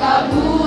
tabu